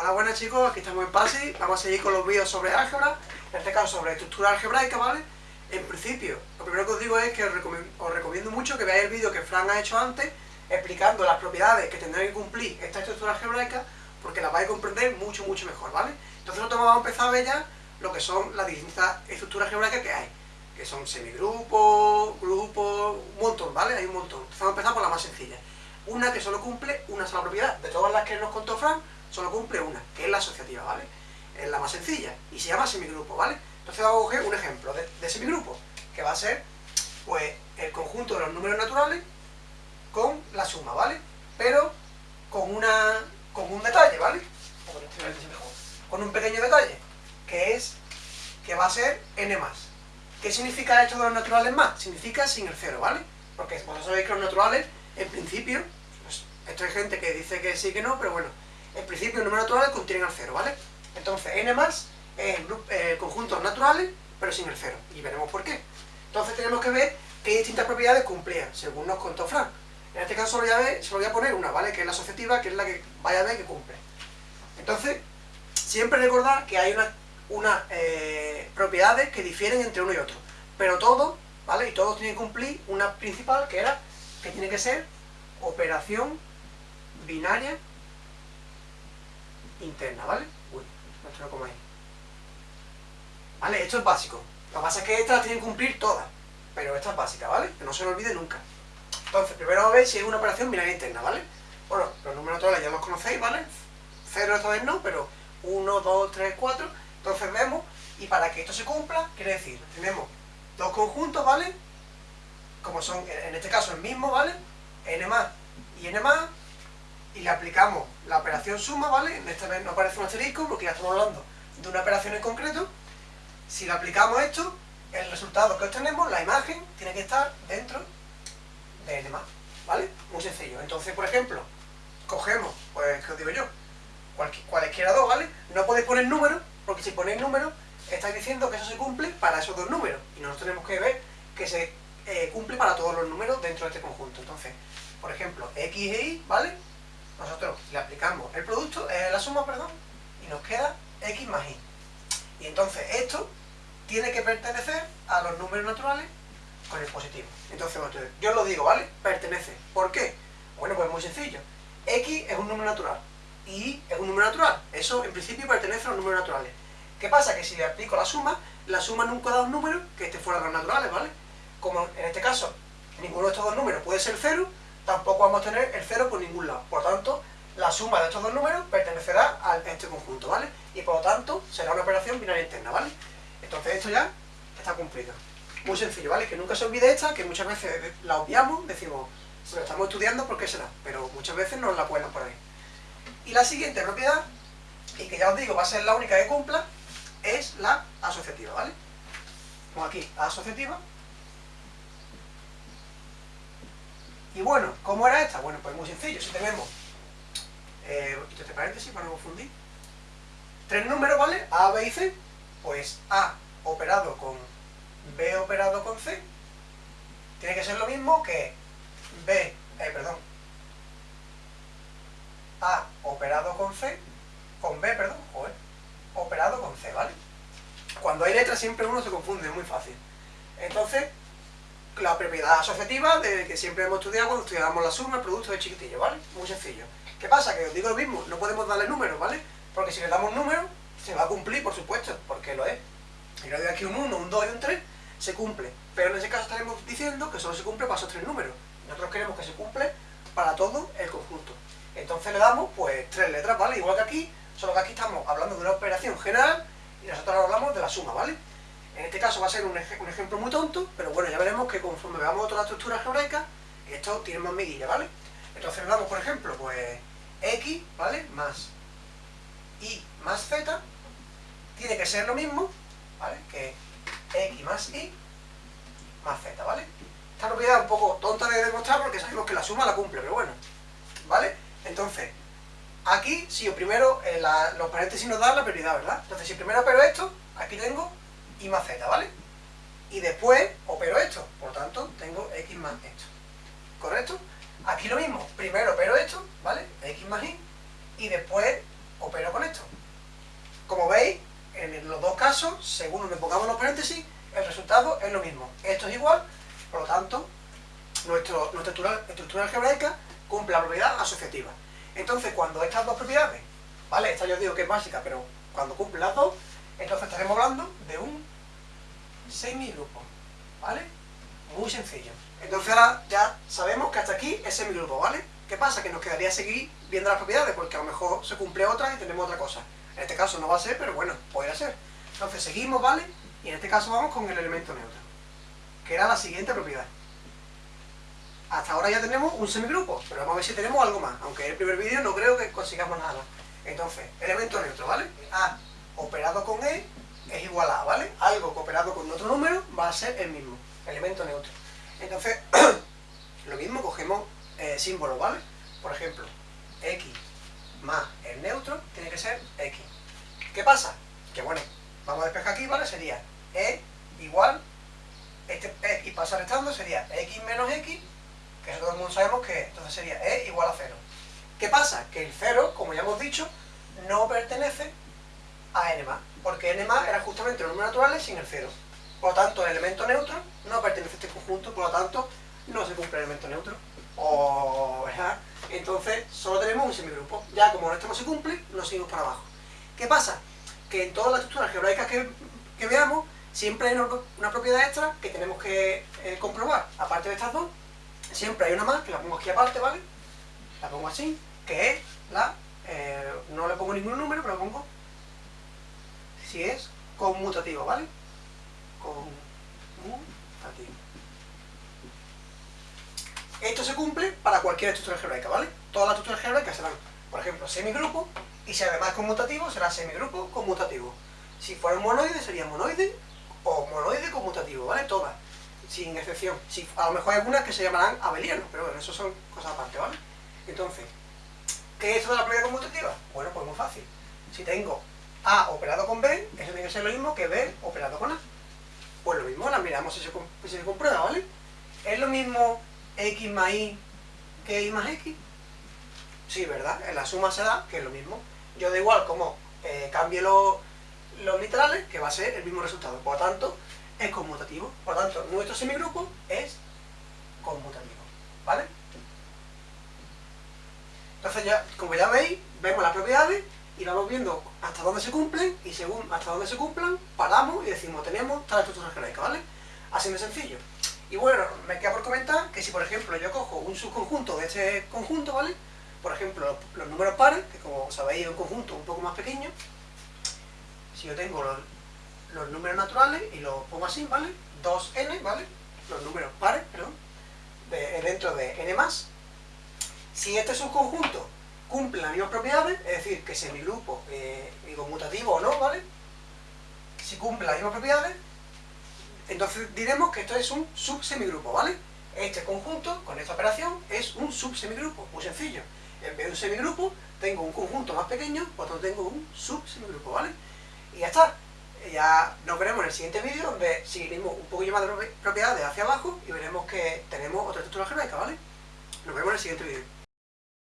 Hola, buenas chicos, aquí estamos en PASI, vamos a seguir con los vídeos sobre álgebra, en este caso sobre estructura algebraica, ¿vale? En principio, lo primero que os digo es que os recomiendo, mucho que veáis el vídeo que Fran ha hecho antes, explicando las propiedades que tendrá que cumplir esta estructura algebraica, porque las vais a comprender mucho, mucho mejor, ¿vale? Entonces nosotros vamos a empezar a ver ya lo que son las distintas estructuras algebraicas que hay, que son semigrupos, grupos, un montón, ¿vale? Hay un montón. Entonces vamos a empezar por la más sencilla. Una que solo cumple una sola propiedad. De todas las que nos contó Fran, solo cumple una, que es la asociativa, ¿vale? Es la más sencilla y se llama semigrupo, ¿vale? Entonces vamos a coger un ejemplo de, semigrupo, que va a ser, pues, el conjunto de los números naturales con la suma, ¿vale? Pero con una con un detalle, ¿vale? Con un pequeño detalle, que es que va a ser n más. ¿Qué significa esto de los naturales más? Significa sin el cero, ¿vale? Porque vosotros sabéis que los naturales, en principio, pues, esto hay gente que dice que sí que no, pero bueno, en principio los números naturales contienen el cero, ¿vale? Entonces n más es eh, conjuntos naturales, pero sin el cero, y veremos por qué. Entonces tenemos que ver qué distintas propiedades cumplían, según nos contó Frank. En este caso solo voy a voy a poner una, ¿vale? Que es la asociativa, que es la que vaya a ver que cumple. Entonces, siempre recordad que hay unas una, eh, propiedades que difieren entre uno y otro. Pero todos, ¿vale? Y todos tienen que cumplir una principal, que era, que tiene que ser operación binaria interna, ¿vale? Uy, no como ahí. ¿Vale? Esto es básico. Lo que pasa es que estas las tienen que cumplir todas. Pero esta es básica, ¿vale? Que no se lo olvide nunca. Entonces, primero a ver si es una operación binaria interna, ¿vale? Bueno, los números naturales ya los conocéis, ¿vale? Cero esta vez no, pero 1, 2, 3, 4. Entonces vemos, y para que esto se cumpla, quiere decir, tenemos dos conjuntos, ¿vale? Como son, en este caso, el mismo, ¿vale? n más y n más, y le aplicamos la operación suma, ¿vale? En esta vez no aparece un asterisco porque ya estamos hablando de una operación en concreto. Si le aplicamos esto, el resultado que obtenemos, la imagen, tiene que estar dentro de n ¿vale? Muy sencillo. Entonces, por ejemplo, cogemos, pues, ¿qué os digo yo? cualquiera dos, ¿vale? No podéis poner números, porque si ponéis números, estáis diciendo que eso se cumple para esos dos números. Y nosotros tenemos que ver que se eh, cumple para todos los números dentro de este conjunto. Entonces, por ejemplo, x e y, ¿vale? Nosotros le aplicamos el producto, eh, la suma, perdón, y nos queda x más y. Y entonces esto tiene que pertenecer a los números naturales con el positivo. Entonces, yo lo digo, ¿vale? Pertenece. ¿Por qué? Bueno, pues muy sencillo. x es un número natural y es un número natural. Eso, en principio, pertenece a los números naturales. ¿Qué pasa? Que si le aplico la suma, la suma nunca da un número que esté fuera de los naturales, ¿vale? Como en este caso, ninguno de estos dos números puede ser cero, tampoco vamos a tener el cero por ningún lado. Por tanto, la suma de estos dos números pertenecerá a este conjunto, ¿vale? Y por lo tanto, será una operación binaria interna, ¿vale? Entonces esto ya está cumplido. Muy sencillo, ¿vale? Que nunca se olvide esta, que muchas veces la obviamos, decimos, lo estamos estudiando, ¿por qué será? Pero muchas veces nos la cuelan por ahí. Y la siguiente propiedad, y que ya os digo, va a ser la única que cumpla, es la asociativa, ¿vale? Como aquí, asociativa, Y bueno, ¿cómo era esta? Bueno, pues muy sencillo. Si tenemos, eh, este paréntesis para no confundir, tres números, ¿vale? A, B y C, pues A operado con B operado con C, tiene que ser lo mismo que B, eh, perdón, A operado con C, con B, perdón, joder, operado con C, ¿vale? Cuando hay letras siempre uno se confunde, es muy fácil. Entonces, la propiedad asociativa de que siempre hemos estudiado cuando estudiábamos la suma, el producto de chiquitillo, ¿vale? Muy sencillo. ¿Qué pasa? Que os digo lo mismo, no podemos darle números, ¿vale? Porque si le damos números, se va a cumplir, por supuesto, porque lo es. Y le doy aquí un 1, un 2 y un 3, se cumple. Pero en ese caso estaremos diciendo que solo se cumple para esos tres números. Nosotros queremos que se cumple para todo el conjunto. Entonces le damos, pues, tres letras, ¿vale? Igual que aquí, solo que aquí estamos hablando de una operación general y nosotros hablamos de la suma, ¿vale? En este caso va a ser un, ejemplo muy tonto, pero bueno, ya veremos que conforme veamos toda la estructura algebraica, esto tiene más miguilla, ¿vale? Entonces damos, por ejemplo, pues x, ¿vale? Más y más z, tiene que ser lo mismo, ¿vale? Que x más y más z, ¿vale? Esta propiedad es un poco tonta de demostrar porque sabemos que la suma la cumple, pero bueno, ¿vale? Entonces, aquí, si yo primero, eh, los paréntesis nos dan la prioridad, ¿verdad? Entonces, si primero opero esto, aquí tengo y más z, ¿vale? Y después opero esto, por tanto tengo x más esto. ¿Correcto? Aquí lo mismo, primero opero esto, ¿vale? x más y, y después opero con esto. Como veis, en los dos casos, según donde pongamos los paréntesis, el resultado es lo mismo. Esto es igual, por lo tanto, nuestro, nuestra estructura, algebraica cumple la propiedad asociativa. Entonces, cuando estas dos propiedades, ¿vale? Esta yo digo que es básica, pero cuando cumple las dos, entonces estaremos hablando de un semigrupo, ¿vale? Muy sencillo. Entonces ahora ya sabemos que hasta aquí es semigrupo, ¿vale? ¿Qué pasa? Que nos quedaría seguir viendo las propiedades, porque a lo mejor se cumple otra y tenemos otra cosa. En este caso no va a ser, pero bueno, podría ser. Entonces seguimos, ¿vale? Y en este caso vamos con el elemento neutro, que era la siguiente propiedad. Hasta ahora ya tenemos un semigrupo, pero vamos a ver si tenemos algo más. Aunque en el primer vídeo no creo que consigamos nada. Entonces, elemento neutro, ¿vale? A operado con E es igual a ¿vale? Algo operado con otro número va a ser el mismo, elemento neutro. Entonces, lo mismo, cogemos eh, símbolos, ¿vale? Por ejemplo, X más el neutro tiene que ser X. ¿Qué pasa? Que bueno, vamos a despejar aquí, ¿vale? Sería E igual, este E y pasa restando sería X menos X, que eso todo el mundo sabemos que entonces sería E igual a 0. ¿Qué pasa? Que el 0, como ya hemos dicho, no pertenece a n más, porque n más era justamente los números naturales sin el 0. Por lo tanto, el elemento neutro no pertenece a este conjunto, por lo tanto, no se cumple el elemento neutro. O, Entonces, solo tenemos un semigrupo. Ya como esto no se cumple, nos seguimos para abajo. ¿Qué pasa? Que en todas las estructuras algebraicas que, veamos, siempre hay una, propiedad extra que tenemos que eh, comprobar. Aparte de estas dos, siempre hay una más, que la pongo aquí aparte, ¿vale? La pongo así, que es la... Eh, no le pongo ningún número, pero la pongo si es conmutativo, ¿vale? Conmutativo. Esto se cumple para cualquier estructura algebraica, ¿vale? Todas las estructuras algebraicas serán, por ejemplo, semigrupo, y si además es conmutativo, será semigrupo conmutativo. Si fuera un monoide, sería monoide o monoide conmutativo, ¿vale? Todas, sin excepción. Si, a lo mejor hay algunas que se llamarán abelianos, pero bueno, eso son cosas aparte, ¿vale? Entonces, ¿qué es esto de la propiedad conmutativa? Bueno, pues muy fácil. Si tengo A operado con B, eso tiene que ser lo mismo que B operado con A. Pues lo mismo, la miramos si se, comprueba, ¿vale? Es lo mismo x más y que y más x. Sí, ¿verdad? En la suma se da que es lo mismo. Yo da igual como eh, cambie los, los literales, que va a ser el mismo resultado. Por lo tanto, es conmutativo. Por lo tanto, nuestro semigrupo es conmutativo. ¿Vale? Entonces ya, como ya veis, vemos las propiedades y vamos viendo hasta dónde se cumplen y según hasta dónde se cumplan, paramos y decimos, tenemos tal estructura algebraica, ¿vale? Así de sencillo. Y bueno, me queda por comentar que si por ejemplo yo cojo un subconjunto de este conjunto, ¿vale? Por ejemplo, los, números pares, que como sabéis es un conjunto un poco más pequeño, si yo tengo los, números naturales y los pongo así, ¿vale? 2n, ¿vale? Los números pares, perdón, dentro de n más, si este subconjunto cumple las mismas propiedades, es decir, que semigrupo eh, y conmutativo o no, ¿vale? Si cumple las mismas propiedades, entonces diremos que esto es un subsemigrupo, ¿vale? Este conjunto, con esta operación, es un subsemigrupo, muy sencillo. En vez de un semigrupo, tengo un conjunto más pequeño, por tengo un subsemigrupo, ¿vale? Y ya está. Ya nos veremos en el siguiente vídeo, donde seguiremos un poquillo más de propiedades hacia abajo y veremos que tenemos otra estructura algebraica, ¿vale? Nos vemos en el siguiente vídeo.